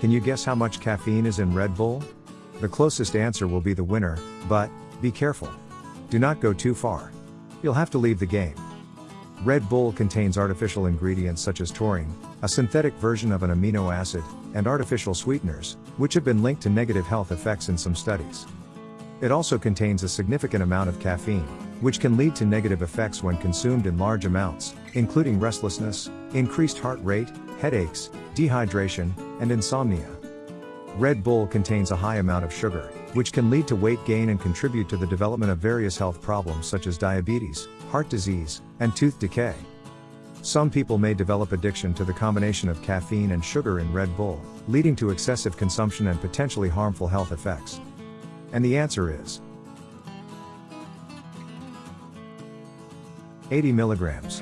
Can you guess how much caffeine is in Red Bull? The closest answer will be the winner, but, be careful. Do not go too far. You'll have to leave the game. Red Bull contains artificial ingredients such as taurine, a synthetic version of an amino acid, and artificial sweeteners, which have been linked to negative health effects in some studies. It also contains a significant amount of caffeine, which can lead to negative effects when consumed in large amounts, including restlessness, increased heart rate, headaches, dehydration, and insomnia. Red Bull contains a high amount of sugar, which can lead to weight gain and contribute to the development of various health problems such as diabetes, heart disease, and tooth decay. Some people may develop addiction to the combination of caffeine and sugar in Red Bull, leading to excessive consumption and potentially harmful health effects. And the answer is 80 milligrams.